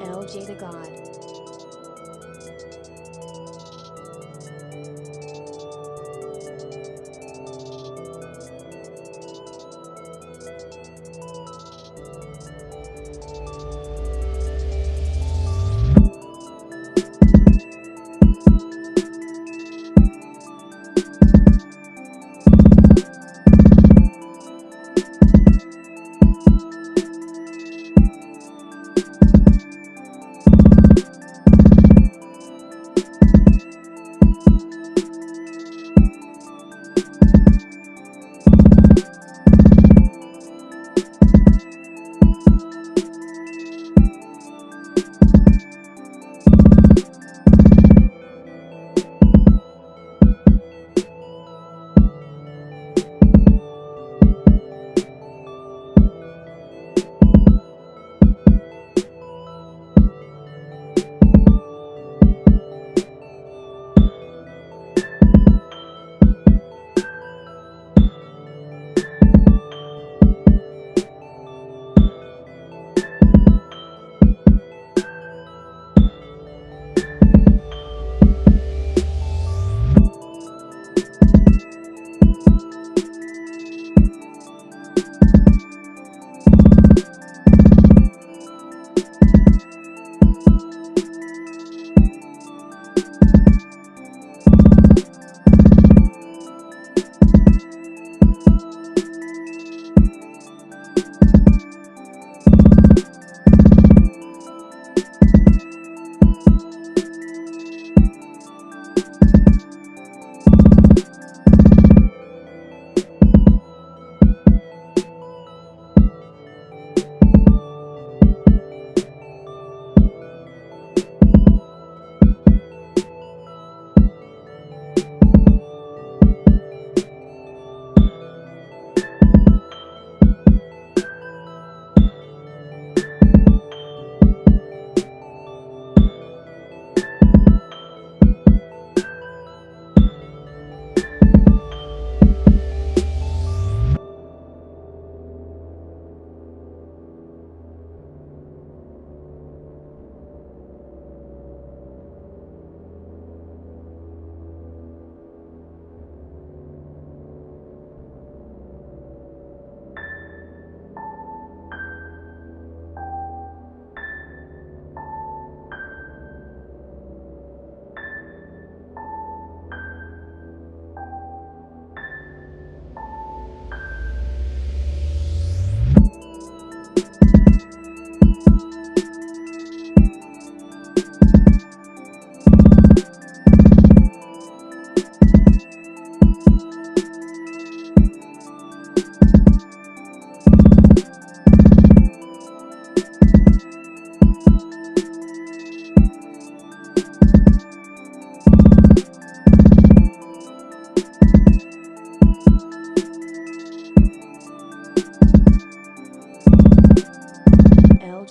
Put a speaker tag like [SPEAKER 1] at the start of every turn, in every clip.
[SPEAKER 1] LJ the God.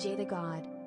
[SPEAKER 1] The God.